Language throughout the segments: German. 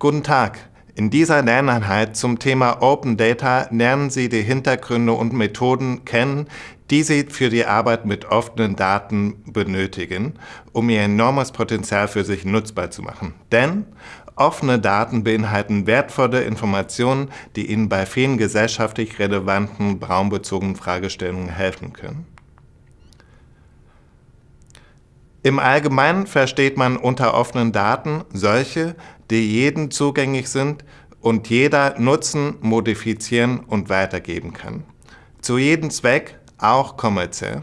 Guten Tag! In dieser Lerneinheit zum Thema Open Data lernen Sie die Hintergründe und Methoden kennen, die Sie für die Arbeit mit offenen Daten benötigen, um Ihr enormes Potenzial für sich nutzbar zu machen. Denn offene Daten beinhalten wertvolle Informationen, die Ihnen bei vielen gesellschaftlich relevanten raumbezogenen Fragestellungen helfen können. Im Allgemeinen versteht man unter offenen Daten solche, die jedem zugänglich sind und jeder nutzen, modifizieren und weitergeben kann. Zu jedem Zweck, auch kommerziell.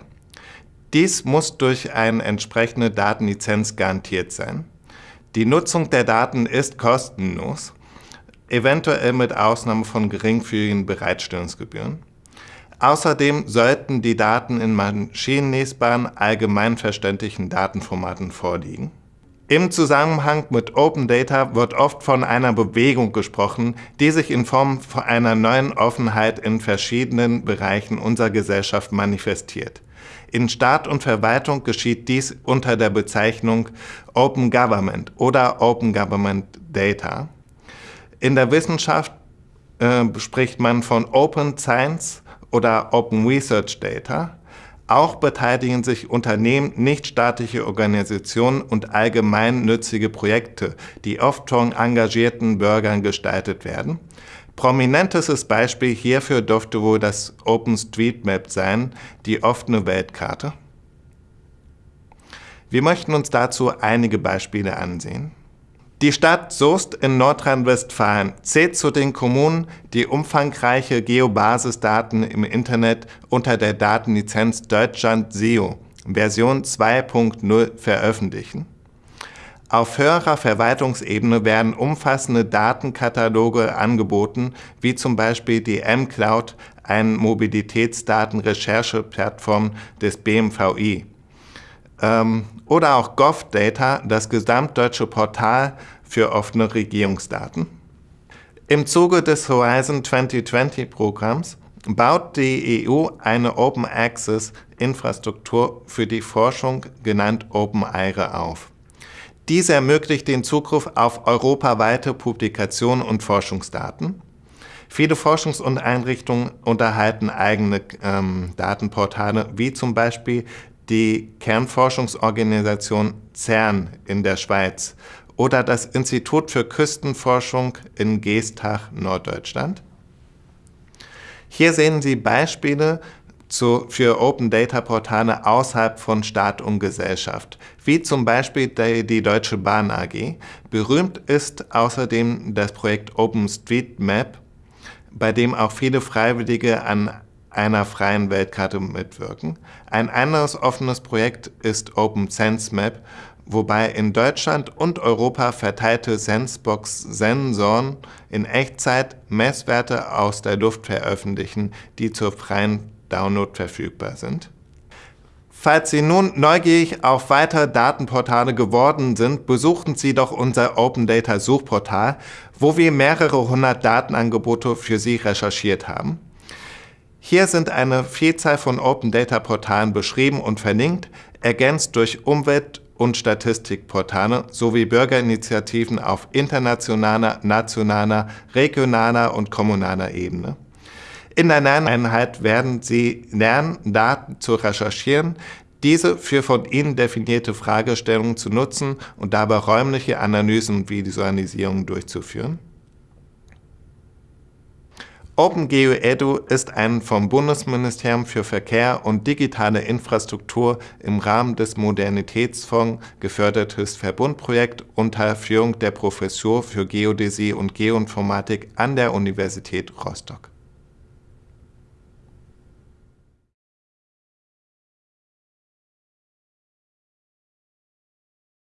Dies muss durch eine entsprechende Datenlizenz garantiert sein. Die Nutzung der Daten ist kostenlos, eventuell mit Ausnahme von geringfügigen Bereitstellungsgebühren. Außerdem sollten die Daten in maschinenlesbaren, allgemeinverständlichen Datenformaten vorliegen. Im Zusammenhang mit Open Data wird oft von einer Bewegung gesprochen, die sich in Form einer neuen Offenheit in verschiedenen Bereichen unserer Gesellschaft manifestiert. In Staat und Verwaltung geschieht dies unter der Bezeichnung Open Government oder Open Government Data. In der Wissenschaft äh, spricht man von Open Science oder Open Research Data. Auch beteiligen sich Unternehmen, nichtstaatliche Organisationen und allgemeinnützige Projekte, die oft von engagierten Bürgern gestaltet werden. Prominentestes Beispiel hierfür dürfte wohl das OpenStreetMap sein, die offene Weltkarte. Wir möchten uns dazu einige Beispiele ansehen. Die Stadt Soest in Nordrhein-Westfalen zählt zu den Kommunen, die umfangreiche Geobasisdaten im Internet unter der Datenlizenz Deutschland SEO Version 2.0 veröffentlichen. Auf höherer Verwaltungsebene werden umfassende Datenkataloge angeboten, wie zum Beispiel die mCloud, eine Mobilitätsdatenrechercheplattform des BMVI oder auch GovData, das gesamtdeutsche Portal für offene Regierungsdaten. Im Zuge des Horizon 2020 Programms baut die EU eine Open Access Infrastruktur für die Forschung, genannt OpenAIRE, auf. Diese ermöglicht den Zugriff auf europaweite Publikationen und Forschungsdaten. Viele Forschungs- und Einrichtungen unterhalten eigene ähm, Datenportale, wie zum Beispiel die Kernforschungsorganisation CERN in der Schweiz oder das Institut für Küstenforschung in Geestach, Norddeutschland. Hier sehen Sie Beispiele zu, für Open Data Portale außerhalb von Staat und Gesellschaft, wie zum Beispiel die, die Deutsche Bahn AG. Berühmt ist außerdem das Projekt OpenStreetMap, bei dem auch viele Freiwillige an einer freien Weltkarte mitwirken. Ein anderes offenes Projekt ist Open Sense Map, wobei in Deutschland und Europa verteilte Sensebox-Sensoren in Echtzeit Messwerte aus der Luft veröffentlichen, die zur freien Download verfügbar sind. Falls Sie nun neugierig auf weitere Datenportale geworden sind, besuchen Sie doch unser Open Data Suchportal, wo wir mehrere hundert Datenangebote für Sie recherchiert haben. Hier sind eine Vielzahl von Open Data Portalen beschrieben und verlinkt, ergänzt durch Umwelt- und Statistikportale sowie Bürgerinitiativen auf internationaler, nationaler, regionaler und kommunaler Ebene. In der Lerneinheit werden Sie lernen, Daten zu recherchieren, diese für von Ihnen definierte Fragestellungen zu nutzen und dabei räumliche Analysen und Visualisierungen durchzuführen. OpenGeo Edu ist ein vom Bundesministerium für Verkehr und digitale Infrastruktur im Rahmen des Modernitätsfonds gefördertes Verbundprojekt unter Führung der Professur für Geodäsie und Geoinformatik an der Universität Rostock